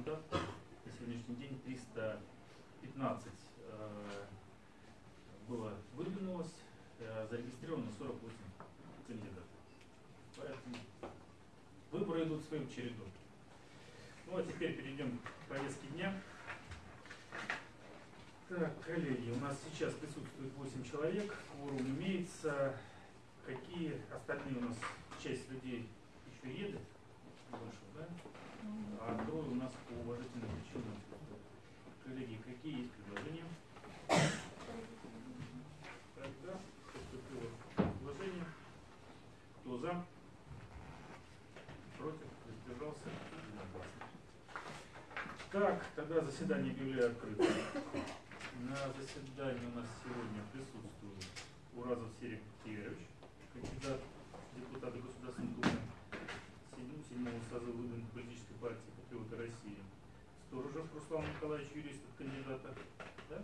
71 мандат на сегодняшний день 315 э, было выдвинулось, э, зарегистрировано 48 кандидатов. Поэтому выборы идут своим чередом. Ну а теперь перейдем к повестке дня. Так, коллеги, у нас сейчас присутствует 8 человек, кворум имеется. Какие остальные у нас часть людей еще едет? Больше, да? А трое у нас по уважительным причинам. Коллеги, какие есть предложения? Тогда поступило предложение. Кто за? Против? Воздержался? Так, тогда заседание объявляю открытым. На заседании у нас сегодня присутствует Уразов Серик Тигрович, кандидат в депутаты Государственной Думы седьмого, созыва выдвинутой политической партии Патриоты России. Сторожев Руслан Николаевич, юрист от кандидата. Да?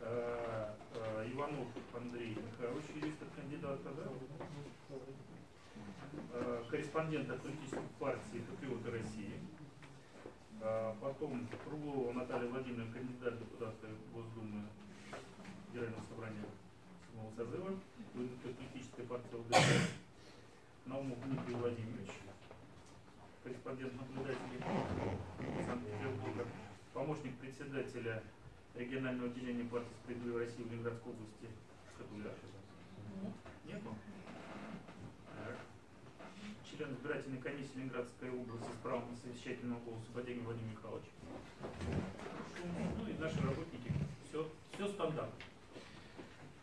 А, а, Иванов Андрей Михайлович, юрист от кандидата. Да? А, корреспондент от политической партии Патриоты России. А, Потом Круглова Наталья Владимировна, кандидат в депутаты Госдумы Федерального собрания седьмого созыва, политическая партия ЛДПР. Наумов Дмитрий Владимирович, корреспондент наблюдателей Санкт-Петербурга, помощник председателя регионального отделения партии «Справедливая Россия» в Ленинградской области Шкатуля. Нет? Так. Член избирательной комиссии Ленинградской области с правом на совещательного голоса Бодягин Владимир Михайлович. Ну и наши работники. Все, все стандартно.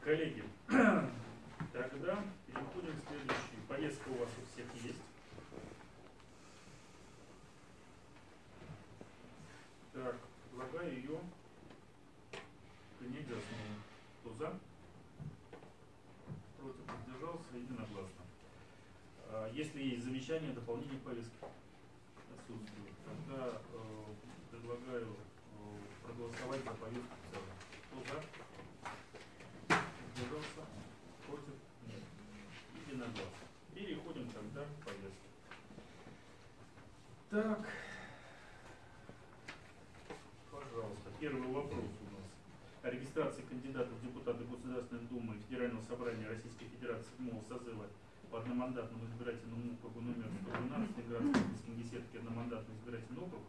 Коллеги, тогда переходим к следующей. Повестка у вас у всех есть. Так, предлагаю ее принять за основу. Кто за? Против воздержался единогласно. А, Если есть к повестке отсутствуют, тогда э, предлагаю э, проголосовать за повестку в целом. Кто за? Воздержался? Против? Нет. Единогласно. Переходим тогда к повестке. Так. Пожалуйста, первый вопрос у нас. О регистрации кандидатов в депутаты Государственной Думы Федерального собрания Российской Федерации седьмого созыва по одномандатному избирательному округу номер 112 Ленинградской области Кингисеппский одномандатный избирательный округ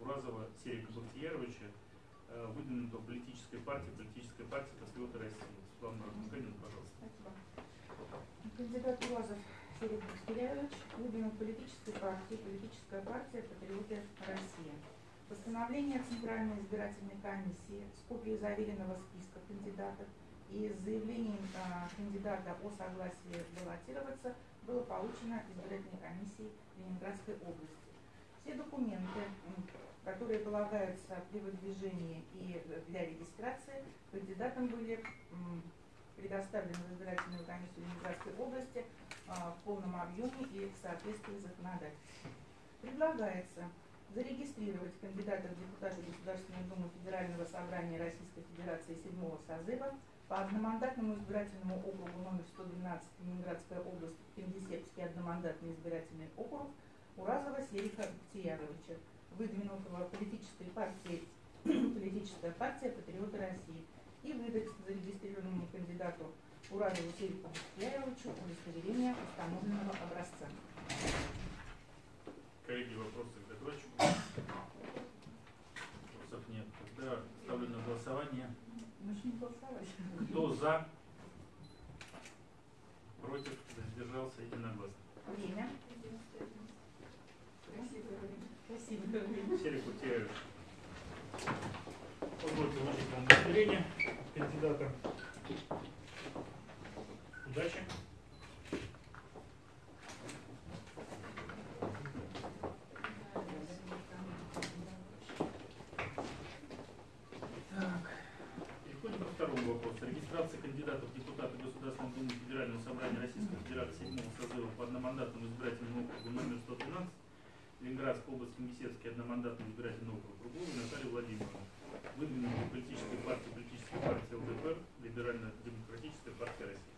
Уразова Серика Бахтияровича, э, выдвинутого политической партии, политической партии Патриоты России. Светлана Муханина, пожалуйста. Спасибо. Кандидат Уразов Серик Бахтиряевич выдвинул политической партии политическая партия Патриоты России. Постановление Центральной избирательной комиссии с копией заверенного списка кандидатов и с заявлением а, кандидата о согласии баллотироваться было получено избирательной комиссией Ленинградской области. Все документы, которые полагаются при выдвижении и для регистрации, кандидатам были предоставлены в избирательную комиссию Ленинградской области а, в полном объеме и в соответствии с законодательством. Предлагается зарегистрировать кандидата в депутаты Государственной Думы Федерального собрания Российской Федерации седьмого созыва по одномандатному избирательному округу номер 112 Ленинградская область, Кингисеппский одномандатный избирательный округ Уразова Серика Птияровича, выдвинутого политической партией политическая партия Патриоты России и выдать зарегистрированному кандидату Уразову Серику Птияровичу удостоверение установленного образца. Коллеги, вопросы пожалуйста, регистрация кандидатов в депутаты Государственной Думы Федерального собрания Российской Федерации 7 созыва по одномандатному избирательному округу номер 112, Ленинградской области Мисецкий одномандатный избирательный округ Кругова Наталья Владимировна, выдвинутая политической партии, политической партии ЛДПР, Либерально-демократическая партия России.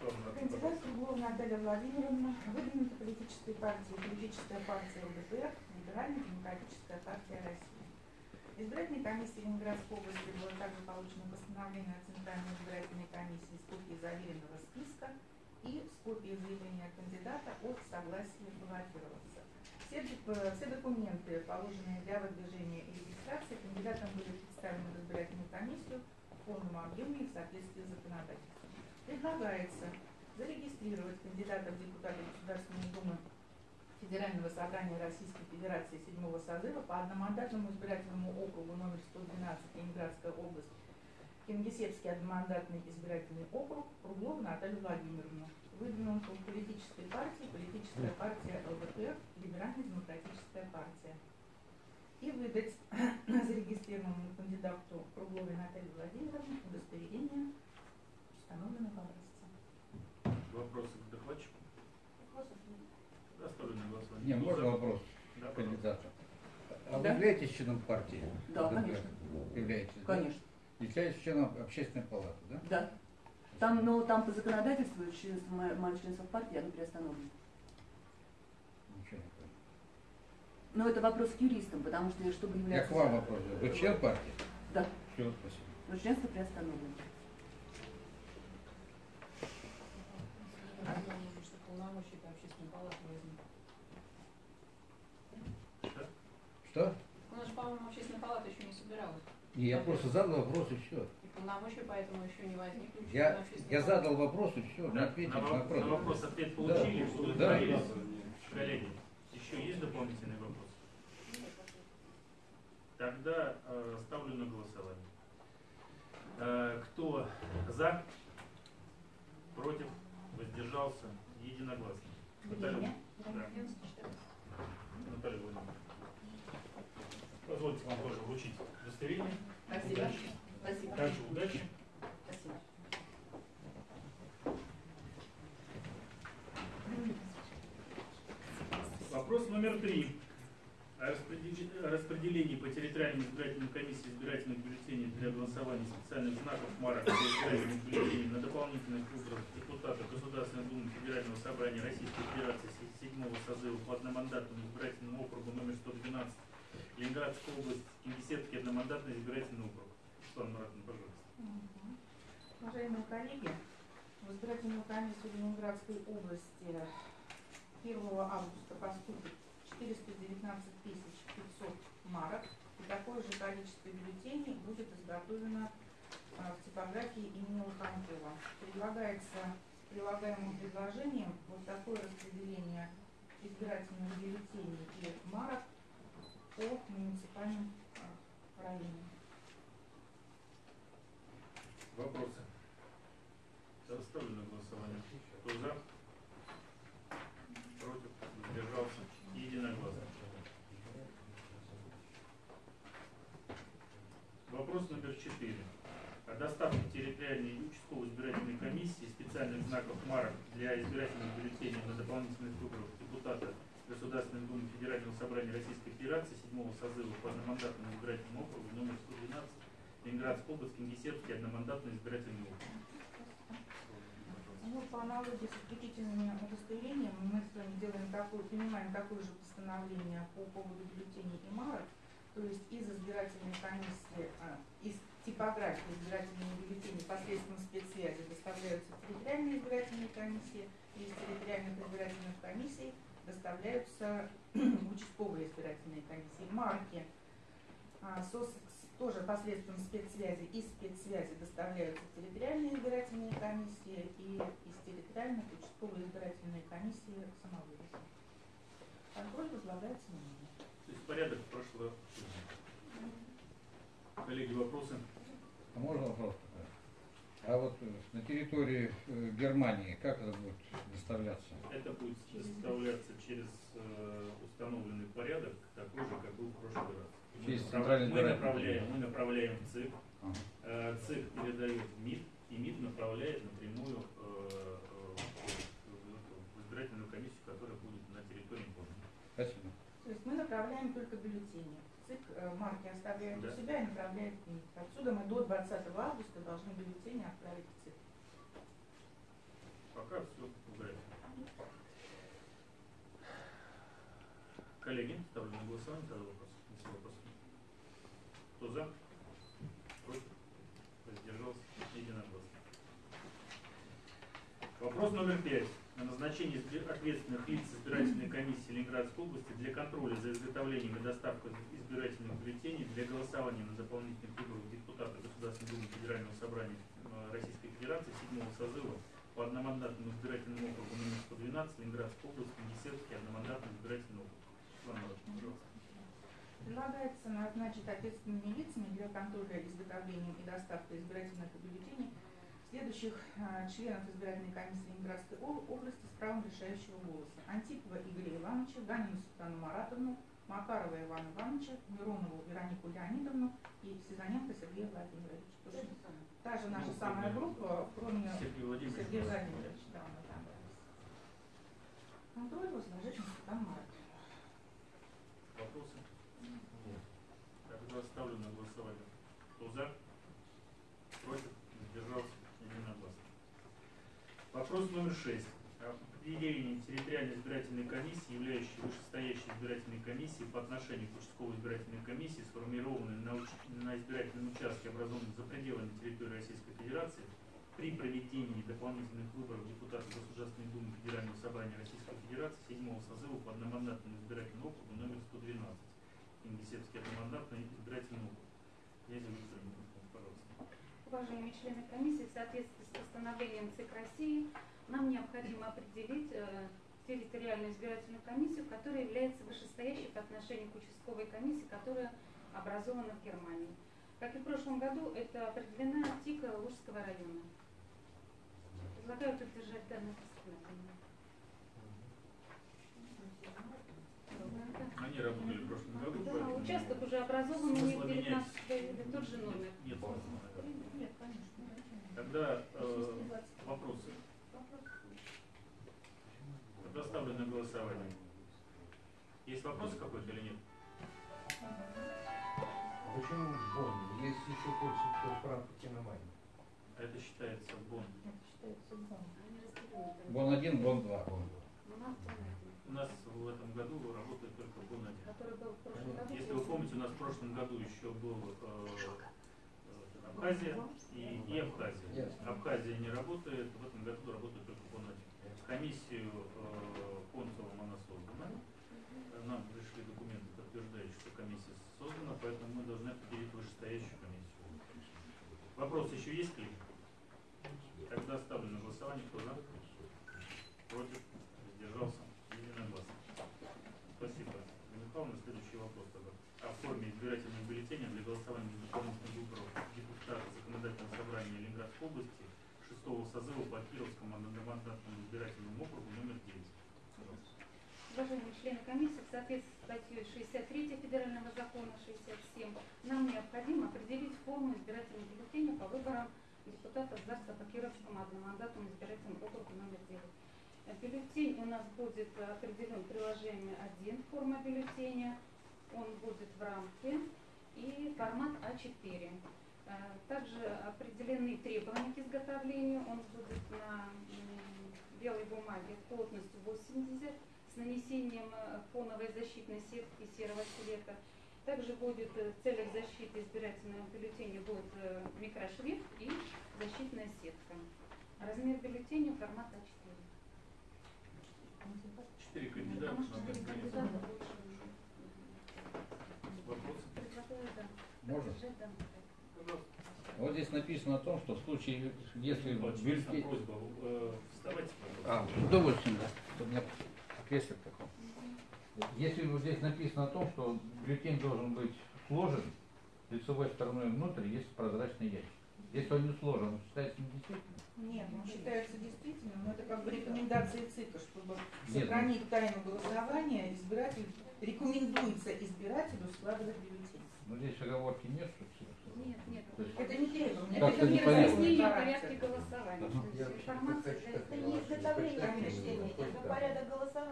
Кандидат Кругова Наталья Владимировна, выдвинута политической партии, политическая партия ЛДПР, Либерально-демократическая партия России. Избирательной комиссии Ленинградской области было также получено постановление о Центральной избирательной комиссии с копией заверенного списка и с копией заявления кандидата о согласии баллотироваться. Все, доп- все документы, положенные для выдвижения и регистрации, кандидатам были представлены в избирательную комиссию в полном объеме и в соответствии с законодательством. Предлагается зарегистрировать кандидата в депутаты Государственной Думы Федерального собрания Российской Федерации седьмого созыва по одномандатному избирательному округу номер 112 Ленинградская область, Кингисеппский одномандатный избирательный округ, Круглову Наталью Владимировну, выдвинутую в политической партии, политическая партия ЛДПР, Либерально-демократическая партия. И выдать зарегистрированному кандидату Кругловой Наталье Владимировне удостоверение установленного образца. Вопросы к докладчику? Вопросов нет. Да, ставлю на голосование. Не, Кто можно вопрос Да, кандидата? А вы Да. являетесь членом партии? Да, ЛДПР? конечно. Являетесь, да? Конечно, Являетесь членом общественной палаты, да? да. Там, но там по законодательству членство, мое, мое членство в партии, оно приостановлено. Ничего не понял. Но это вопрос к юристам, потому что чтобы Я являться... к вам вопрос. Вы член партии? Да, Все, спасибо. но членство приостановлено. это общественной палаты возникли. Что? У нас, по-моему, общественная палата еще не собиралась. Не, я просто задал вопрос и все. И полномочия поэтому еще не возникли. Я, я задал вопрос и все, Да, ответили на, на во- вопрос. на вопрос ответ получили, Да. удовлетворились. Коллеги, еще есть дополнительный вопрос? Тогда э, ставлю на голосование. Э, кто за, против, воздержался, единогласно. Наталья, да. Наталья Владимировна. Позвольте вам тоже вручить удостоверение. Спасибо. Удачи. Спасибо. Также удачи. Спасибо. Вопрос номер три. О распределении по территориальным избирательным комиссиям избирательных бюллетеней для голосования специальных знаков марок для избирательных бюллетеней на дополнительных выборах депутатов Государственной Думы Федерального собрания Российской Федерации се- седьмого созыва по одномандатному избирательному округу номер 112 Ленинградская область, Кингисеппский одномандатный избирательный округ. Светлана Маратовна, пожалуйста. Мгм. Уважаемые коллеги, в избирательную комиссию Ленинградской области 1 августа поступит 419 500 марок, и такое же количество бюллетеней будет изготовлено а, в типографии имени Лоханкова. Предлагается прилагаемым предложением вот такое распределение избирательных бюллетеней и марок по муниципальным а, районам. Вопросы? Ставлю на голосование. Кто за? Против? Воздержался? Единогласно. Вопрос номер четыре. О доставке территориальной и участковой избирательной комиссии специальных знаков марок для избирательных бюллетеней на дополнительных выборах депутата Государственной Думы Федерального собрания Российской Федерации седьмого созыва по одномандатному избирательному округу номер 112 Ленинградская область, Кингисеппский одномандатный избирательный округ. Ну, по аналогии с исключительными удостоверениями мы с вами делаем такое, принимаем такое же постановление по поводу бюллетеней и марок, то есть из избирательной комиссии, а, из типографии избирательных бюллетеней посредством спецсвязи доставляются территориальные избирательные комиссии, из территориальных избирательных комиссий доставляются в участковые избирательные комиссии. Марки а, сос- тоже посредством спецсвязи и спецсвязи доставляются в территориальные избирательные комиссии и из территориальных участковые избирательные комиссии самовывоза. Контроль возлагается на меня. То есть порядок прошлого. Коллеги, вопросы? А можно вопрос? А вот э, на территории э, Германии как это будет доставляться? Это будет составляться через э, установленный порядок, такой же, как был в прошлый раз. Мы Через направ- центральный мы направляем, мы направляем в ЦИК, Ага. ЦИК передает в МИД, и МИД направляет напрямую в- в избирательную комиссию, которая будет на территории города. Спасибо. То есть мы направляем только бюллетени. ЦИК э, марки оставляет Да. у себя и направляет в МИД. Отсюда мы до 20 августа должны бюллетени отправить в ЦИК. Пока все в графике. Коллеги, ставлю на голосование тогда вопрос. Если вопрос. Кто за? Против? Воздержался? Единогласно. Вопрос номер пять. Избир- ответственных лиц избирательной комиссии Ленинградской области для контроля за изготовлением и доставкой избирательных бюллетеней для голосования на дополнительных выборах депутата Государственной Думы Федерального собрания э, Российской Федерации седьмого созыва по одномандатному избирательному округу номер 112 Ленинградской области, Енисейский одномандатный избирательный округ. Предлагается назначить ответственными лицами для контроля изготовлением и доставкой избирательных бюллетеней следующих э, членов избирательной комиссии Ленинградской об- области с правом решающего голоса. Антипова Игоря Ивановича, Ганину Светлану Маратовну, Макарова Ивана Ивановича, Миронову Веронику Леонидовну и Сизаненко Сергея Владимировича. Тоже Та же наша самая группа, кроме Сергей Владимирович. Сергея Владимировича, да, он отобрался. Контроль возложить на Светлану Маратовну. Вопросы? Нет. Тогда ставлю на голосование. Кто за? Против? Сдержался? Единогласно. Вопрос номер шесть. О определении территориальной избирательной комиссии, являющей вышестоящей избирательной комиссией по отношению к участковой избирательной комиссии, сформированной на, уч- на избирательном участке, образованном за пределами территории Российской Федерации, при проведении дополнительных выборов депутатов Государственной Думы Федерального собрания Российской Федерации седьмого созыва по одномандатному избирательному округу номер 112. Ингисепский одномандатный избирательный округ. Князя Виктора Михайловна, пожалуйста. Уважаемые члены комиссии, в соответствии с постановлением ЦИК России, нам необходимо определить э, территориальную избирательную комиссию, которая является вышестоящей по отношению к участковой комиссии, которая образована в Германии. Как и в прошлом году, это определена ТИКа Лужского района. Предлагаю поддержать данное постановление. Они работали в прошлом году, Да, участок уже образован, у них смысла 19 июля, тот же номер. нет. Нет. Тогда э, вопросы. Тогда ставлю на голосование. Есть вопрос какой-то или нет? А Почему Бонн? Есть еще Польша, Франкфурт и Германия. А это считается бон. Это считается бон. Бон 1, Бон 2. У нас У нас в этом году работает только бон 1. который был в прошлом году. Если вы помните, у нас в прошлом году еще был э, Абхазия и, и Абхазия. Абхазия не работает, в этом году работает только бон 1. Комиссию э, консулом она создана. Нам пришли документы, подтверждающие, что комиссия создана, поэтому мы должны определить вышестоящую комиссию. Вопрос еще есть ней? Тогда ставлю на голосование. Кто за? Против? Сдержался? Единогласно. Спасибо. Михайловна, следующий вопрос тогда. О форме избирательных бюллетеней для голосования за дополнительных выборов депутата Законодательного собрания Ленинградской области шестого созыва по Кировскому одномандатному избирательному округу номер 9. Пожалуйста. Уважаемые члены комиссии, в соответствии с статьей 63 Федерального закона 67, нам необходимо определить форму избирательных бюллетеней по выборам депутатов ЗАГСа по Кировскому одномандатному избирательному округу номер 9. Э, Бюллетень у нас будет определен приложением 1 форма бюллетеня, он будет в рамке и формат А4. Э, Также определены требования к изготовлению, он будет на белой бумаге плотностью 80 с нанесением э, фоновой защитной сетки серого цвета. Также будет э, в целях защиты избирательного бюллетеня будет микрошрифт и защитная сетка. Размер бюллетеня формат А4. Четыре кандидата. Вопросы? Можно? поддержать данный проект. Пожалуйста. Вот здесь написано о том, что в случае, если бюллетень... просьба. э, Вставайте, А, пожалуйста. с удовольствием, да. У меня кресло такое. Если вот здесь написано о том, что бюллетень должен быть сложен лицевой стороной внутрь, есть прозрачный ящик. Если он не сложен, он считается недействительным. Нет, он считается действительным, но это как бы рекомендации ЦИКа, чтобы Нет, сохранить тайну голосования, избиратель рекомендуется избирателю складывать бюллетень. Но здесь оговорки нет, что. Нет, нет. Это не требование, это не разъяснение характер. порядке голосования. Информация для Это не изготовление это порядок голосования.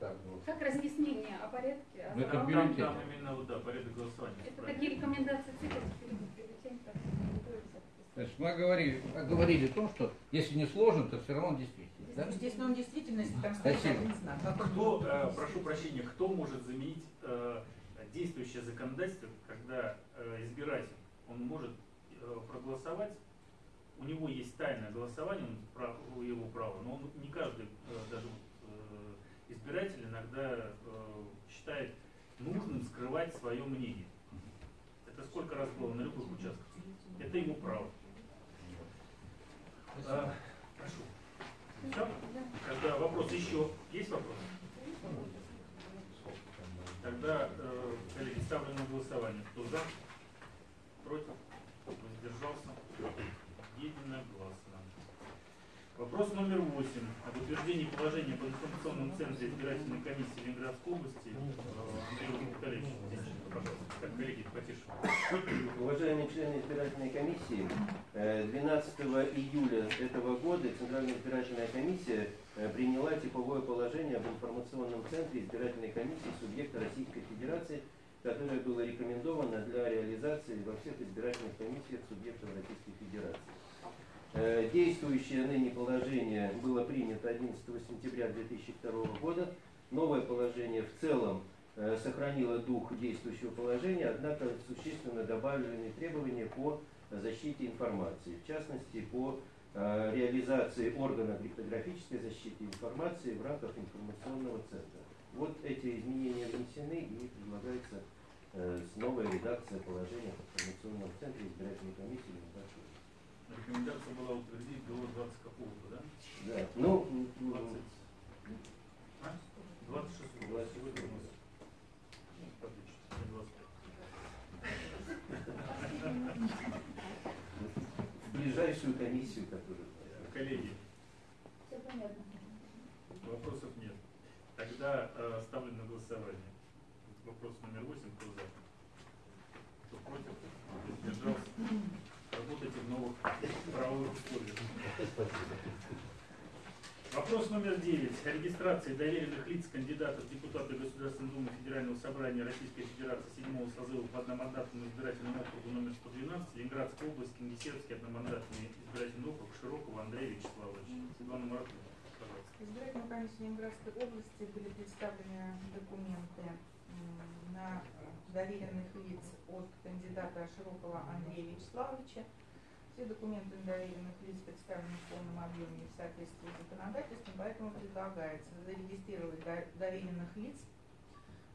Так. Как разъяснение о порядке? Ну, это бюллетень. там именно вот, да, порядок голосования. Это такие рекомендации ЦИКа, бюллетень как рекомендуется. То есть мы говорили, говорили о том, что если не сложен, то все равно действительно. Да? Естественно, он действительно, если там стоит Спасибо. он Кто, э, прошу прощения, кто может заменить э, действующее законодательство, когда избиратель, он может э, проголосовать, у него есть тайное голосование, он его право, но он не каждый, э, даже э, избиратель иногда э, считает нужным скрывать свое мнение. Это сколько раз было на любых участках. Это его право. А, прошу. Все? Тогда вопрос еще. Есть вопрос? Тогда, э, коллеги, ставлю на голосование. Кто за? Против? Воздержался? Единогласно. Вопрос номер восемь. Об утверждении положения об информационном центре избирательной комиссии Ленинградской области. Э. Уважаемые члены избирательной комиссии, э, 12 июля этого года Центральная избирательная комиссия э, приняла типовое положение об информационном центре избирательной комиссии субъекта Российской Федерации, которое было рекомендовано для реализации во всех избирательных комиссиях субъектов Российской Федерации. Э, Действующее ныне положение было принято 11 сентября 2002 года. Новое положение в целом э, сохранило дух действующего положения, однако существенно добавлены требования по защите информации, в частности по э, реализации органа криптографической защиты информации в рамках информационного центра. Вот эти изменения внесены и предлагается новая редакция положения в информационном центре избирательной комиссии. Рекомендация была утвердить до 20 какого-то, да? Да. Ну, м, 20. м, А? 26. 26. Сегодня у нас. Ну, отлично, не 25. в ближайшую комиссию, которую Коллеги, Все понятно. вопросов нет. Тогда э, ставлю на голосование. Вопрос номер 8. Кто за? Кто против? Кто сдержался? Работайте в новых правовых условиях. Вопрос номер 9. О регистрации доверенных лиц кандидатов в депутаты Государственной Думы Федерального собрания Российской Федерации 7 созыва по одномандатному избирательному округу номер 112 Ленинградская область, Кингисеппский одномандатный избирательный округ Широкого Андрея Вячеславовича. Светлана Маратовна, пожалуйста. В избирательную комиссию Ленинградской области были представлены документы на доверенных лиц от кандидата Широкого Андрея Вячеславовича. Все документы доверенных лиц представлены в полном объеме и в соответствии с законодательством, поэтому предлагается зарегистрировать до- доверенных лиц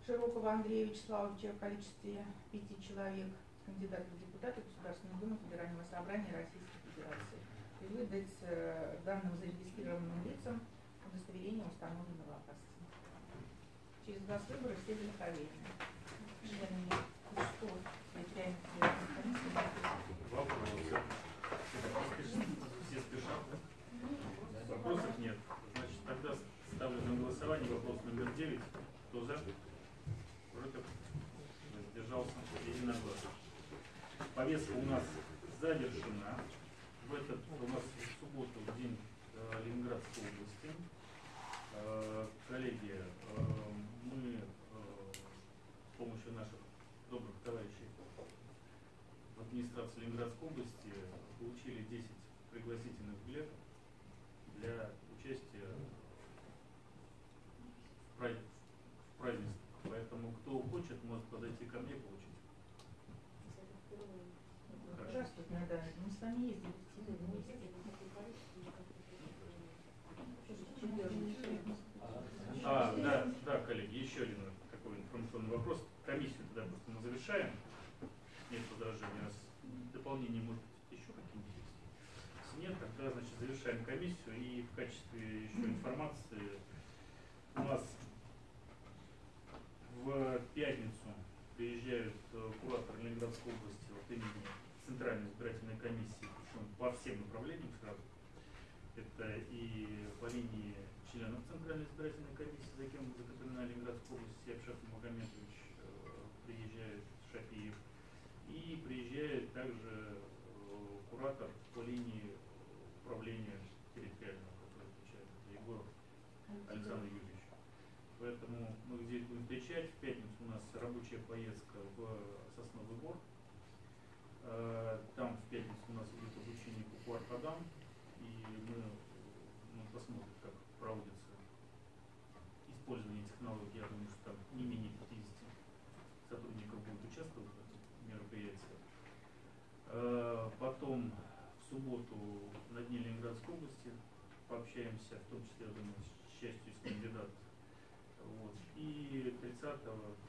Широкого Андрея Вячеславовича в количестве пяти человек, кандидатов в депутаты Государственной Думы Федерального собрания Российской Федерации, и выдать э, данным зарегистрированным лицам удостоверение установленного опасности. Через газ выборы все великолепны. Членами Вопросов нет. Значит, тогда ставлю голосование вопрос номер 9. Кто за? Против? Воздержался? Единогласно. Повестка у нас завершена. В этот у нас в субботу день э, Ленинградской области. Ленинградской области получили 10 пригласительных билетов для участия в прай- в празднествах. Поэтому кто хочет, может подойти ко мне получить. Здравствуйте, Наталья. Мы с вами ездили в Тилы вместе. А, да, да, коллеги, еще один такой информационный вопрос. Комиссию тогда просто мы завершаем. Нет возражений. У нас дополнение может быть еще какие-нибудь есть? Если нет, тогда, значит, завершаем комиссию и в качестве еще информации у нас в пятницу приезжают э, куратор Ленинградской области от имени Центральной избирательной комиссии, причем по всем направлениям сразу. Это и по линии членов Центральной избирательной комиссии, за кем закреплена Ленинградская область, Япшат Магомедович э, приезжает, Шапиев. И приезжает также э, куратор по линии встречать. В пятницу у нас рабочая поездка в Сосновый Бор. Э, Там в пятницу у нас идет обучение по Куаркадам. И мы ну, посмотрим, как Потом в субботу на Дне Ленинградской области пообщаемся, в том числе, я думаю, с частью из кандидатов. Вот. И 30-го